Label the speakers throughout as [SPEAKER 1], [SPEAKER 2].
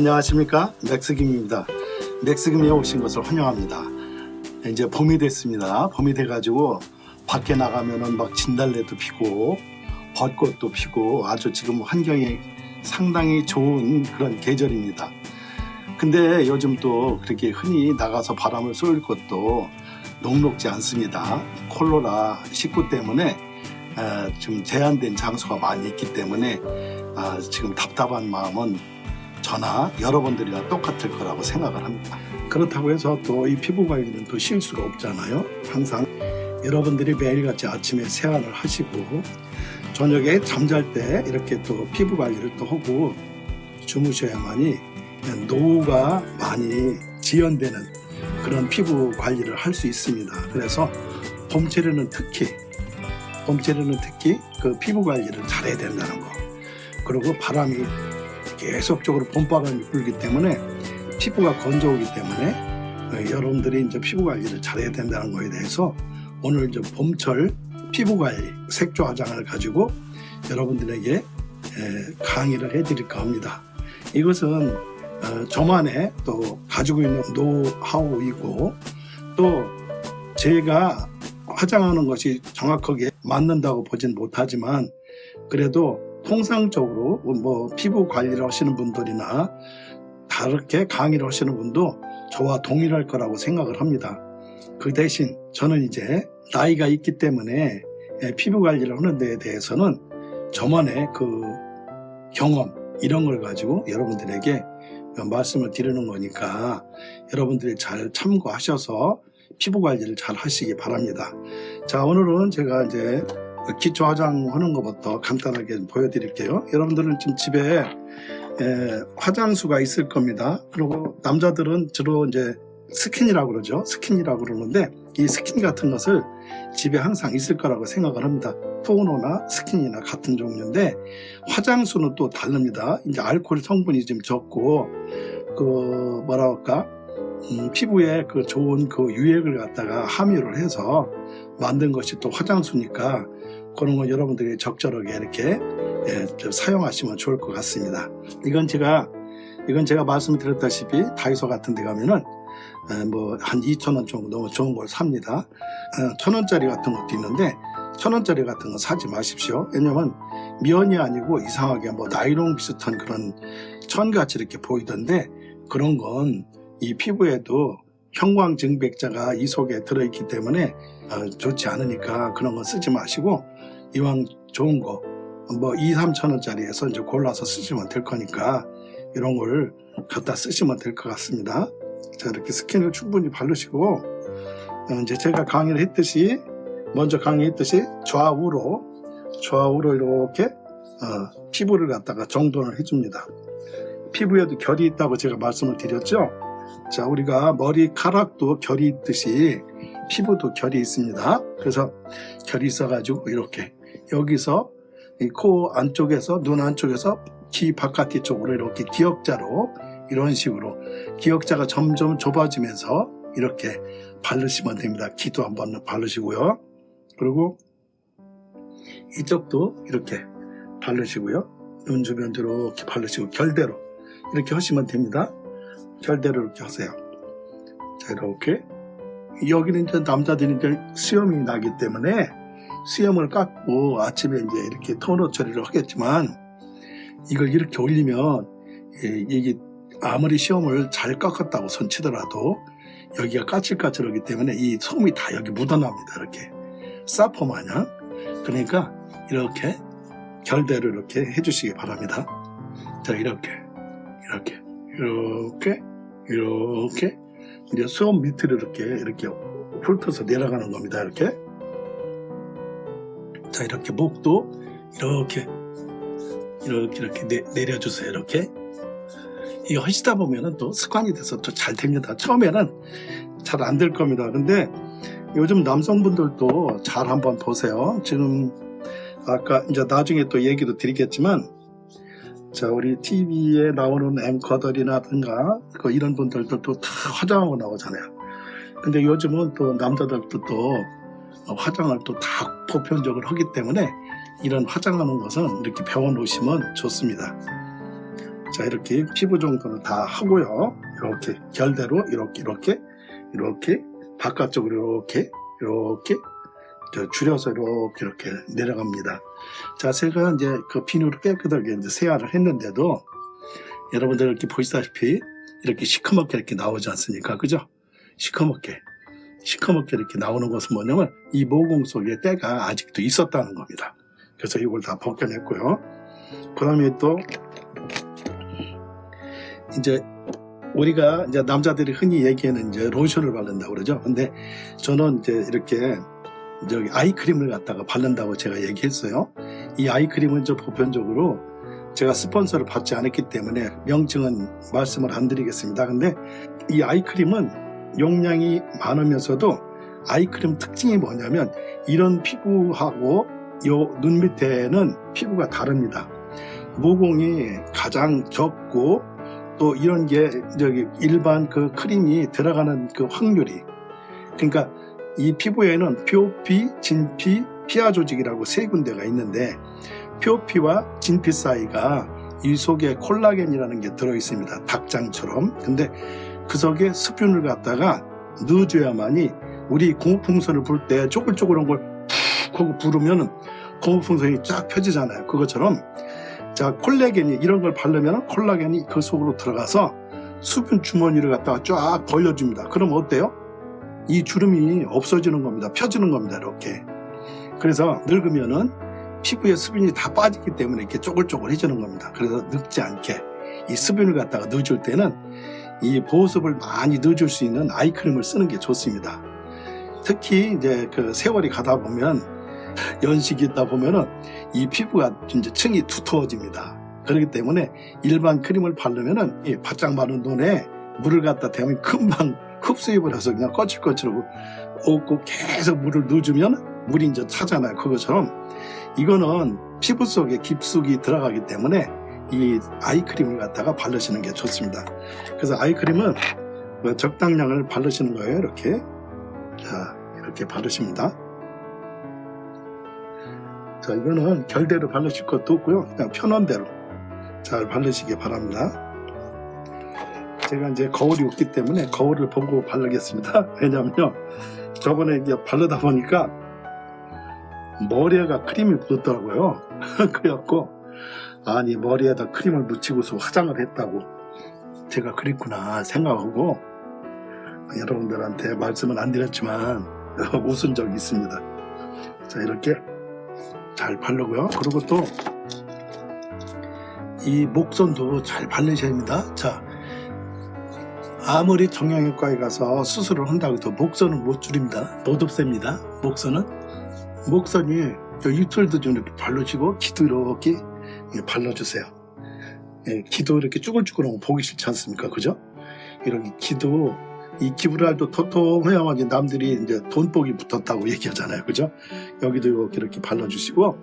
[SPEAKER 1] 안녕하십니까? 맥스김입니다. 맥스김에 오신 것을 환영합니다. 이제 봄이 됐습니다. 봄이 돼가지고 밖에 나가면은 막 진달래도 피고 벚꽃도 피고 아주 지금 환경이 상당히 좋은 그런 계절입니다. 근데 요즘 또 그렇게 흔히 나가서 바람을 쏠 것도 녹록지 않습니다. 콜로라 19 때문에 에, 좀 제한된 장소가 많이 있기 때문에 아, 지금 답답한 마음은 저나 여러분들이랑 똑같을 거라고 생각을 합니다. 그렇다고 해서 또 이 피부 관리는 또 쉴 수가 없잖아요. 항상 여러분들이 매일같이 아침에 세안을 하시고 저녁에 잠잘 때 이렇게 또 피부 관리를 또 하고 주무셔야만이 노후가 많이 지연되는 그런 피부 관리를 할 수 있습니다. 그래서 봄철에는 특히 봄철에는 특히 그 피부 관리를 잘해야 된다는 거. 그리고 바람이 계속적으로 봄바람이 불기 때문에 피부가 건조하기 때문에 어, 여러분들이 이제 피부 관리를 잘해야 된다는 거에 대해서 오늘 이제 봄철 피부 관리 색조 화장을 가지고 여러분들에게 에, 강의를 해드릴까 합니다. 이것은 어, 저만의 또 가지고 있는 노하우이고 또 제가 화장하는 것이 정확하게 맞는다고 보진 못하지만 그래도 통상적으로 뭐 피부 관리를 하시는 분들이나 다르게 강의를 하시는 분도 저와 동일할 거라고 생각을 합니다. 그 대신 저는 이제 나이가 있기 때문에 예, 피부 관리를 하는 데에 대해서는 저만의 그 경험 이런 걸 가지고 여러분들에게 말씀을 드리는 거니까 여러분들이 잘 참고하셔서 피부 관리를 잘 하시기 바랍니다. 자 오늘은 제가 이제 기초 화장하는 것부터 간단하게 보여드릴게요. 여러분들은 지금 집에 에, 화장수가 있을 겁니다. 그리고 남자들은 주로 이제 스킨이라고 그러죠. 스킨이라고 그러는데 이 스킨 같은 것을 집에 항상 있을 거라고 생각을 합니다. 토너나 스킨이나 같은 종류인데 화장수는 또 다릅니다. 이제 알코올 성분이 좀 적고 그 뭐라 할까 음, 피부에 그 좋은 그 유액을 갖다가 함유를 해서 만든 것이 또 화장수니까 그런 거 여러분들이 적절하게 이렇게 예, 사용하시면 좋을 것 같습니다. 이건 제가 이건 제가 말씀드렸다시피 다이소 같은 데 가면은 예, 뭐한 2천원 정도 너무 좋은 걸 삽니다. 어, 천원짜리 같은 것도 있는데 천원짜리 같은 거 사지 마십시오. 왜냐면 면이 아니고 이상하게 뭐 나이론 비슷한 그런 천같이 이렇게 보이던데 그런 건 이 피부에도 형광증백자가 이 속에 들어있기 때문에 어, 좋지 않으니까 그런 거 쓰지 마시고 이왕 좋은 거 뭐 2, 3천 원짜리에서 이제 골라서 쓰시면 될 거니까 이런 걸 갖다 쓰시면 될 것 같습니다. 자 이렇게 스킨을 충분히 바르시고 어, 이제 제가 강의를 했듯이 먼저 강의했듯이 좌우로 좌우로 이렇게 어, 피부를 갖다가 정돈을 해줍니다. 피부에도 결이 있다고 제가 말씀을 드렸죠. 자 우리가 머리카락도 결이 있듯이 피부도 결이 있습니다. 그래서 결이 있어가지고 이렇게 여기서 이코 안쪽에서 눈 안쪽에서 귀 바깥 쪽으로 이렇게 기역자로 이런 식으로 기역자가 점점 좁아지면서 이렇게 바르시면 됩니다. 귀도 한번 바르시고요. 그리고 이쪽도 이렇게 바르시고요. 눈 주변도 이렇게 바르시고 결대로 이렇게 하시면 됩니다. 결대로 이렇게 하세요. 자 이렇게 여기는 이제 남자들이 이제 수염이 나기 때문에 수염을 깎고 아침에 이제 이렇게 토너 처리를 하겠지만 이걸 이렇게 올리면 예, 이게 아무리 수염을 잘 깎았다고 손치더라도 여기가 까칠까칠하기 때문에 이 솜이 다 여기 묻어납니다 이렇게. 사포 마냥. 그러니까 이렇게 결대로 이렇게 해주시기 바랍니다. 자 이렇게 이렇게 이렇게 이렇게. 이제 수험 밑으로 이렇게 이렇게 훑어서 내려가는 겁니다 이렇게 자 이렇게 목도 이렇게 이렇게 이렇게 내, 내려주세요 이렇게. 이거 하시다 보면은 또 습관이 돼서 또 잘 됩니다. 처음에는 잘 안 될 겁니다. 근데 요즘 남성분들도 잘 한번 보세요. 지금 아까 이제 나중에 또 얘기도 드리겠지만 자 우리 TV에 나오는 앵커들이라든가 그 이런 분들도 또 다 화장하고 나오잖아요. 근데 요즘은 또 남자들도 또 화장을 또 다 보편적으로 하기 때문에 이런 화장하는 것은 이렇게 배워 놓으시면 좋습니다 자 이렇게 피부 정도는 다 하고요. 이렇게 결대로 이렇게 이렇게 이렇게 바깥쪽으로 이렇게 이렇게 저 줄여서 이렇게 이렇게 내려갑니다. 자 제가 이제 그 비누로 깨끗하게 이제 세안을 했는데도 여러분들 이렇게 보시다시피 이렇게 시커멓게 이렇게 나오지 않습니까? 그죠? 시커멓게 시커멓게 이렇게 나오는 것은 뭐냐면 이 모공 속에 때가 아직도 있었다는 겁니다. 그래서 이걸 다 벗겨냈고요. 그 다음에 또 이제 우리가 이제 남자들이 흔히 얘기하는 이제 로션을 바른다고 그러죠. 근데 저는 이제 이렇게 저기 아이크림을 갖다가 바른다고 제가 얘기했어요. 이 아이크림은 저 보편적으로 제가 스폰서를 받지 않았기 때문에 명칭은 말씀을 안 드리겠습니다. 근데 이 아이크림은 용량이 많으면서도 아이크림 특징이 뭐냐면 이런 피부하고 요 눈 밑에는 피부가 다릅니다. 모공이 가장 적고 또 이런 게 저기 일반 그 크림이 들어가는 그 확률이 그러니까 이 피부에는 표피, 진피, 피하 조직이라고 세 군데가 있는데 표피와 진피 사이가 이 속에 콜라겐이라는 게 들어 있습니다. 닭장처럼. 근데 그 속에 수분을 갖다가 넣어줘야만이 우리 고무풍선을 불 때 쪼글쪼글한 걸 푹 하고 부르면은 고무풍선이 쫙 펴지잖아요. 그것처럼 자 콜라겐이 이런 걸 바르면 콜라겐이 그 속으로 들어가서 수분 주머니를 갖다가 쫙 벌려줍니다. 그럼 어때요? 이 주름이 없어지는 겁니다. 펴지는 겁니다. 이렇게. 그래서 늙으면은 피부에 수분이 다 빠지기 때문에 이렇게 쪼글쪼글해지는 겁니다. 그래서 늙지 않게 이 수분을 갖다가 넣어줄 때는 이 보습을 많이 넣어줄 수 있는 아이크림을 쓰는 게 좋습니다. 특히 이제 그 세월이 가다 보면 연식이 있다 보면은 이 피부가 이제 층이 두터워집니다. 그렇기 때문에 일반 크림을 바르면은 이 바짝 마른 눈에 물을 갖다 대면 금방 흡수해버려서 그냥 거칠거칠하고 없고 계속 물을 넣어주면 물이 이제 차잖아요. 그것처럼 이거는 피부 속에 깊숙이 들어가기 때문에 이 아이크림을 갖다가 바르시는 게 좋습니다. 그래서 아이크림은 뭐 적당량을 바르시는 거예요. 이렇게 자 이렇게 바르십니다. 자 이거는 결대로 바르실 것도 없고요. 그냥 편한 대로 잘 바르시기 바랍니다. 제가 이제 거울이 없기 때문에 거울을 보고 바르겠습니다. 왜냐면요. 저번에 이제 바르다 보니까 머리에가 크림이 묻었더라고요. 그래갖고 아니 머리에다 크림을 묻히고서 화장을 했다고 제가 그랬구나 생각하고 여러분들한테 말씀은 안 드렸지만 웃은 적이 있습니다. 자 이렇게 잘 바르고요. 그리고 또 이 목선도 잘 바르셔야 합니다. 자 아무리 정형외과에 가서 수술을 한다고 해도 목선은 못 줄입니다. 못 없앱니다. 목선은 목선이 이틀도 좀 이렇게 바르시고 기도 이렇게 발라주세요. 예, 기도 이렇게 쭈글쭈글한 거 보기 싫지 않습니까? 그죠? 이렇게 기도 이 기브랄도 토통해야만이 남들이 이제 돈복이 붙었다고 얘기하잖아요. 그죠? 여기도 이렇게 이렇게 발라주시고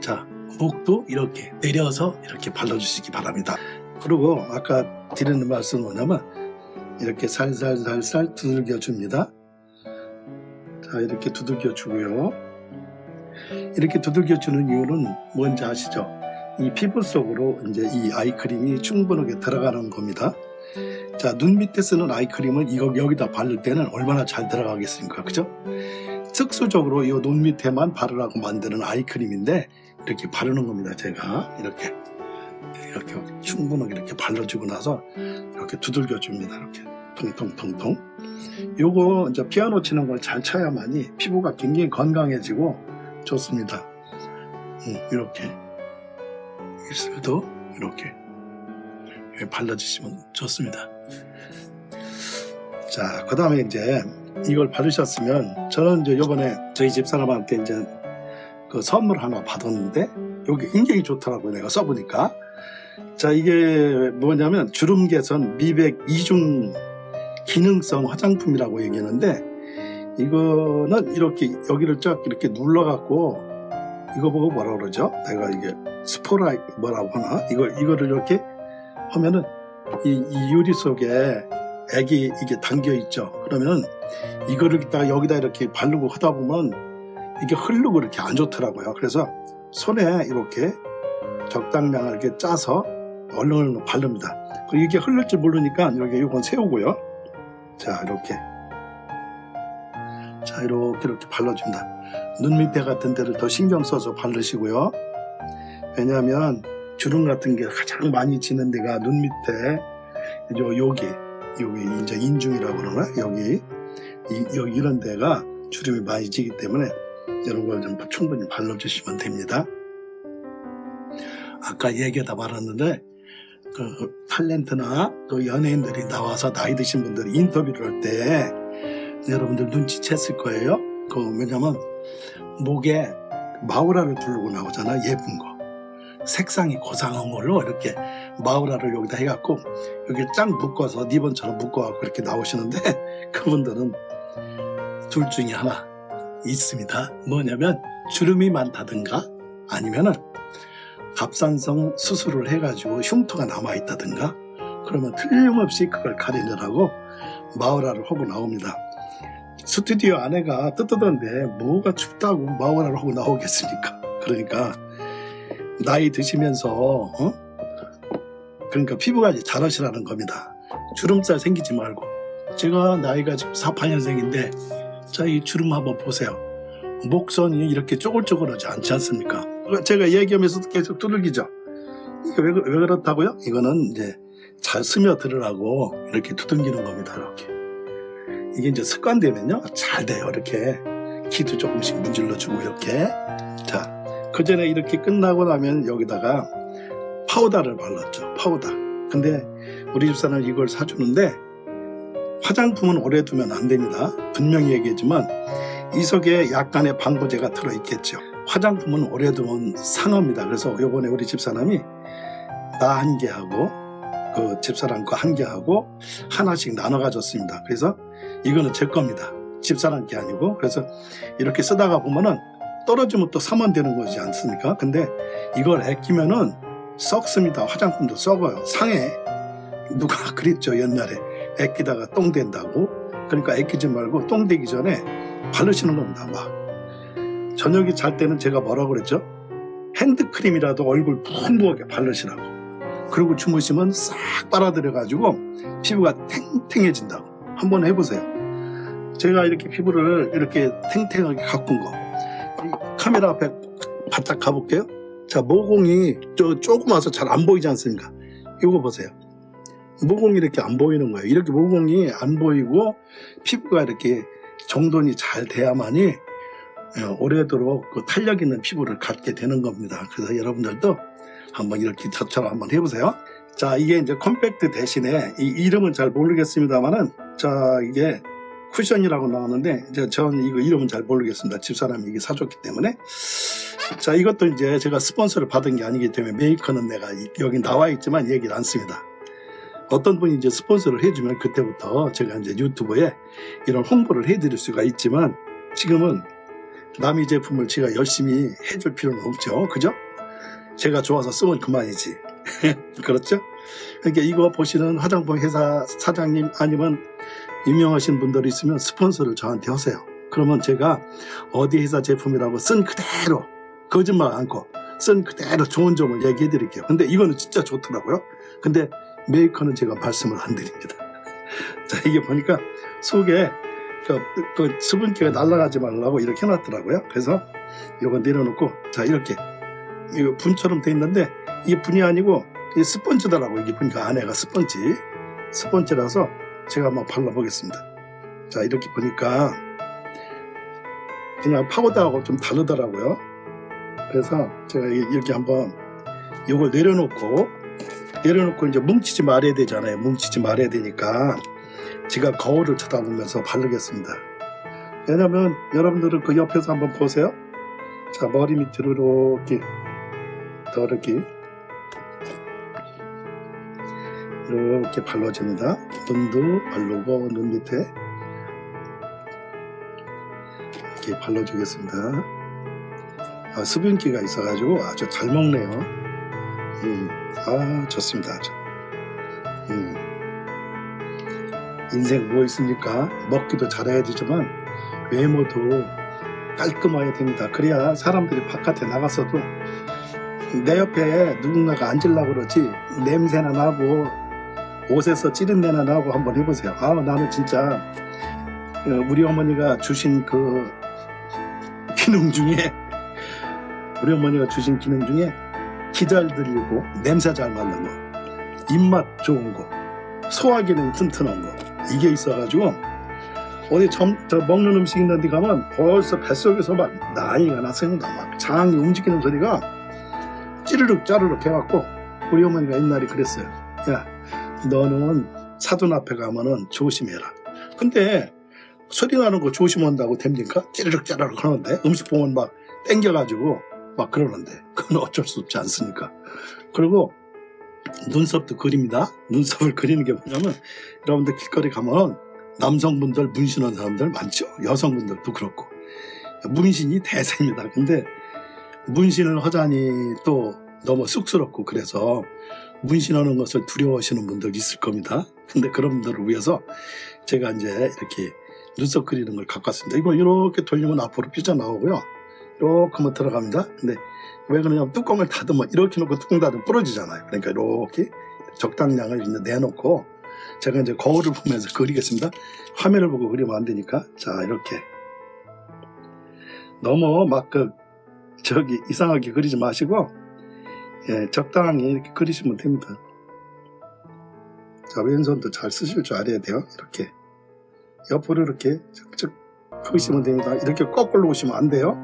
[SPEAKER 1] 자 목도 이렇게 내려서 이렇게 발라주시기 바랍니다. 그리고 아까 드리는 말씀은 뭐냐면 이렇게 살살살살 두들겨 줍니다. 자 이렇게 두들겨 주고요. 이렇게 두들겨 주는 이유는 뭔지 아시죠? 이 피부 속으로 이제 이 아이크림이 충분하게 들어가는 겁니다. 자, 눈 밑에 쓰는 아이크림을 이거 여기다 바를 때는 얼마나 잘 들어가겠습니까? 그죠? 특수적으로 이 눈 밑에만 바르라고 만드는 아이크림인데 이렇게 바르는 겁니다. 제가 이렇게 이렇게 충분하게 이렇게 발라주고 나서 이렇게 두들겨 줍니다. 이렇게 통통통통. 요거 이제 피아노 치는 걸 잘 쳐야만이 피부가 굉장히 건강해지고 좋습니다. 음, 이렇게 입술도 이렇게 발라주시면 좋습니다. 자, 그 다음에 이제 이걸 바르셨으면 저는 이제 요번에 저희 집사람한테 이제 그 선물 하나 받았는데 여기 굉장히 좋더라고요. 내가 써보니까. 자, 이게 뭐냐면 주름 개선 미백 이중 기능성 화장품이라고 얘기하는데 이거는 이렇게 여기를 쫙 이렇게 눌러갖고 이거 보고 뭐라 그러죠? 내가 이게 스포라 뭐라고 하나? 이걸 이거를 이렇게 하면은 이, 이 유리 속에 액이 이게 담겨 있죠. 그러면 이거를 딱 여기다 이렇게 바르고 하다 보면 이게 흐르고 이렇게 안 좋더라고요. 그래서 손에 이렇게 적당량을 이렇게 짜서 얼른얼른 바릅니다. 이게 흘릴 줄 모르니까 이렇게 이건 세우고요. 자 이렇게 자 이렇게 이렇게 발라줍니다. 눈 밑에 같은 데를 더 신경 써서 바르시고요. 왜냐하면 주름 같은 게 가장 많이 지는 데가 눈 밑에 요 여기 여기 이제 인중이라고 그러나 여기 이, 여기 이런 데가 주름이 많이 지기 때문에 이런 걸 좀 충분히 발라주시면 됩니다. 아까 얘기하다 말았는데 그 탤런트나 또 연예인들이 나와서 나이 드신 분들이 인터뷰를 할 때 여러분들 눈치챘을 거예요. 그 왜냐면 목에 마우라를 두르고 나오잖아 예쁜 거 색상이 고상한 걸로 이렇게 마우라를 여기다 해갖고 여기 쫙 묶어서 리본처럼 묶어갖고 이렇게 나오시는데 그분들은 둘 중에 하나 있습니다. 뭐냐면 주름이 많다든가 아니면은 갑상선 수술을 해가지고 흉터가 남아있다든가 그러면 틀림없이 그걸 가리느라고 마우라를 하고 나옵니다. 스튜디오 안에가 뜨뜻한데 뭐가 춥다고 마우라를 하고 나오겠습니까? 그러니까 나이 드시면서 어? 그러니까 피부 관리 잘하시라는 겁니다. 주름살 생기지 말고 제가 나이가 지금 48년생인데 자 이 주름 한번 보세요. 목선이 이렇게 쪼글쪼글하지 않지 않습니까? 제가 얘기하면서 계속 두들기죠. 이게 왜, 그- 왜 그렇다고요? 이거는 이제 잘 스며들으라고 이렇게 두들기는 겁니다. 이렇게. 이게 이제 습관되면요. 잘 돼요. 이렇게. 귀도 조금씩 문질러주고 이렇게. 자, 그 전에 이렇게 끝나고 나면 여기다가 파우더를 발랐죠. 파우더. 근데 우리 집사람은 이걸 사주는데 화장품은 오래 두면 안 됩니다. 분명히 얘기했지만 이 속에 약간의 방부제가 들어있겠죠. 화장품은 오래 두면 상합니다. 그래서 요번에 우리 집사람이 나 한 개 하고 그 집사람 거 한 개 하고 하나씩 나눠 가졌습니다. 그래서 이거는 제 겁니다. 집사람 게 아니고 그래서 이렇게 쓰다가 보면은 떨어지면 또 사면 되는 거지 않습니까? 근데 이걸 아끼면은 썩습니다. 화장품도 썩어요. 상해. 누가 그랬죠 옛날에 아끼다가 똥 된다고. 그러니까 아끼지 말고 똥 되기 전에 바르시는 겁니다. 막 저녁에 잘 때는 제가 뭐라고 그랬죠? 핸드크림이라도 얼굴 풍부하게 바르시라고. 그리고 주무시면 싹 빨아들여 가지고 피부가 탱탱해진다고. 한번 해보세요. 제가 이렇게 피부를 이렇게 탱탱하게 가꾼 거. 이 카메라 앞에 바짝 가볼게요. 자, 모공이 저 조금 와서 잘 안 보이지 않습니까? 이거 보세요. 모공이 이렇게 안 보이는 거예요. 이렇게 모공이 안 보이고 피부가 이렇게 정돈이 잘 돼야만이 예, 오래도록 그 탄력 있는 피부를 갖게 되는 겁니다. 그래서 여러분들도 한번 이렇게 저처럼 한번 해보세요. 자, 이게 이제 컴팩트 대신에 이 이름은 잘 모르겠습니다만은 자, 이게 쿠션이라고 나오는데 이제 저는 이거 이름은 잘 모르겠습니다. 집사람이 이게 사줬기 때문에. 자, 이것도 이제 제가 스폰서를 받은 게 아니기 때문에 메이커는 내가 이- 여기 나와 있지만 얘기를 않습니다. 어떤 분이 이제 스폰서를 해주면 그때부터 제가 이제 유튜브에 이런 홍보를 해드릴 수가 있지만 지금은 남의 제품을 제가 열심히 해줄 필요는 없죠. 그죠? 제가 좋아서 쓰면 그만이지. 그렇죠? 그러니까 이거 보시는 화장품 회사 사장님 아니면 유명하신 분들이 있으면 스폰서를 저한테 하세요. 그러면 제가 어디 회사 제품이라고 쓴 그대로 거짓말 않고 쓴 그대로 좋은 점을 얘기해 드릴게요. 근데 이거는 진짜 좋더라고요. 근데 메이커는 제가 말씀을 안 드립니다. 자, 이게 보니까 속에 그, 그 수분기가 날아가지 말라고 이렇게 해놨더라고요. 그래서 이거 내려놓고 자 이렇게 이거 분처럼 돼 있는데 이게 분이 아니고 이 스펀지더라고 이게 보니까 안에가 스펀지 스펀지라서 제가 한번 발라보겠습니다. 자 이렇게 보니까 그냥 파우더하고 좀 다르더라고요. 그래서 제가 이- 이렇게 한번 이걸 내려놓고 내려놓고 이제 뭉치지 말아야 되잖아요. 뭉치지 말아야 되니까 제가 거울을 쳐다보면서 바르겠습니다. 왜냐면 여러분들은 그 옆에서 한번 보세요. 자 머리 밑으로 이렇게 더 이렇게 이렇게 발라줍니다. 눈도 바르고 눈 밑에 이렇게 발라주겠습니다. 아, 수분기가 있어가지고 아주 잘 먹네요. 음, 아 좋습니다. 음. 인생 뭐 있습니까? 먹기도 잘해야 되지만 외모도 깔끔해야 됩니다. 그래야 사람들이 바깥에 나가서도 내 옆에 누군가가 앉으려고 그러지 냄새나 나고 옷에서 찌른 내나 나고 한번 해보세요. 아 나는 진짜 어, 우리 어머니가 주신 그 기능 중에 우리 어머니가 주신 기능 중에 기 잘 들리고 냄새 잘 맡는 거 입맛 좋은 거 소화 기능 튼튼한 거 이게 있어가지고 어디 점, 저 먹는 음식 있는 데 가면 벌써 뱃속에서 막 난리가 났습니다 막 장이 움직이는 소리가 찌르륵 짜르륵 해갖고 우리 어머니가 옛날에 그랬어요 야 너는 사돈 앞에 가면은 조심해라 근데 소리 나는 거 조심한다고 됩니까? 찌르륵 짜르륵 하는데 음식 보면 막 땡겨가지고 막 그러는데 그건 어쩔 수 없지 않습니까? 그리고 눈썹도 그립니다. 눈썹을 그리는 게 뭐냐면 여러분들 길거리 가면 남성분들 문신한 사람들 많죠. 여성분들도 그렇고 문신이 대세입니다. 근데 문신을 하자니 또 너무 쑥스럽고 그래서 문신하는 것을 두려워하시는 분들 있을 겁니다. 근데 그런 분들을 위해서 제가 이제 이렇게 눈썹 그리는 걸 갖고 왔습니다. 이거 이렇게 돌리면 앞으로 삐져나오고요. 이렇게만 들어갑니다. 근데 왜 그러냐면 뚜껑을 닫으면 이렇게 놓고 뚜껑 닫으면 부러지잖아요. 그러니까 이렇게 적당량을 이제 내놓고 제가 이제 거울을 보면서 그리겠습니다. 화면을 보고 그리면 안 되니까 자 이렇게 너무 막 그 저기 이상하게 그리지 마시고 예, 적당히 이렇게 그리시면 됩니다. 자 왼손도 잘 쓰실 줄 알아야 돼요. 이렇게 옆으로 이렇게 쩍쩍 그리시면 됩니다. 이렇게 거꾸로 오시면 안 돼요.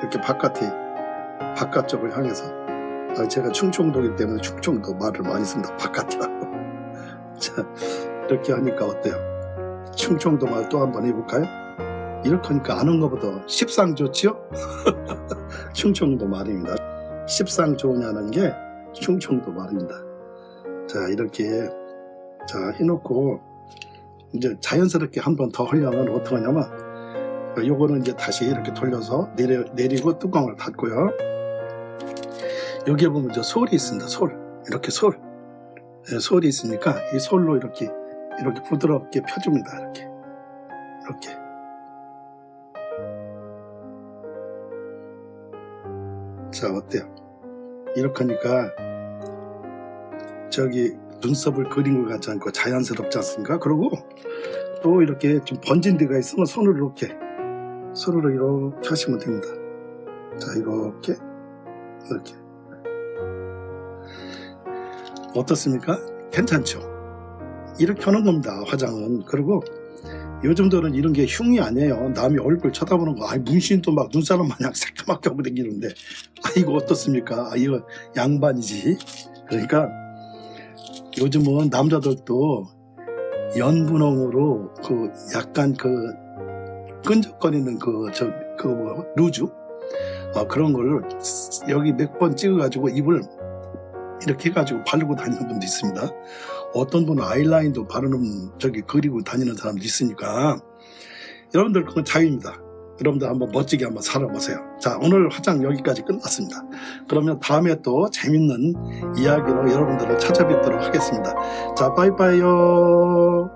[SPEAKER 1] 이렇게 바깥에 바깥쪽을 향해서 아, 제가 충청도이기 때문에 충청도 말을 많이 씁니다. 바깥이라고. 자 이렇게 하니까 어때요? 충청도 말 또 한번 해볼까요? 이렇게 하니까 아는 것보다 십상 좋지요? 충청도 말입니다. 십상 좋으냐는 게 충청도 말입니다. 자 이렇게 자 해놓고 이제 자연스럽게 한 번더 하려면 어떻게 하냐면 요거는 이제 다시 이렇게 돌려서 내려, 내리고 뚜껑을 닫고요. 여기에 보면 저 솔이 있습니다. 솔. 이렇게 솔. 예, 솔이 있으니까 이 솔로 이렇게 이렇게 부드럽게 펴줍니다. 이렇게. 이렇게. 자, 어때요? 이렇게 하니까 저기 눈썹을 그린 것 같지 않고 자연스럽지 않습니까? 그리고 또 이렇게 좀 번진 데가 있으면 손으로 이렇게 손으로 이렇게 하시면 됩니다. 자, 이렇게, 이렇게. 어떻습니까? 괜찮죠? 이렇게 하는 겁니다, 화장은. 그리고 요즘들은 이런 게 흉이 아니에요. 남이 얼굴 쳐다보는 거, 아니, 문신도 막 눈사람 마냥 새까맣게 하고 다니는데, 아, 이거 어떻습니까? 아, 이거 양반이지. 그러니까 요즘은 남자들도 연분홍으로 그 약간 그 끈적거리는 그, 저, 그, 뭐, 루즈? 어, 그런 거를 여기 몇 번 찍어가지고 입을 이렇게 해가지고 바르고 다니는 분도 있습니다. 어떤 분은 아이라인도 바르는, 저기, 그리고 다니는 사람도 있으니까. 여러분들 그건 자유입니다. 여러분들 한번 멋지게 한번 살아보세요. 자, 오늘 화장 여기까지 끝났습니다. 그러면 다음에 또 재밌는 이야기로 여러분들을 찾아뵙도록 하겠습니다. 자, 빠이빠이요.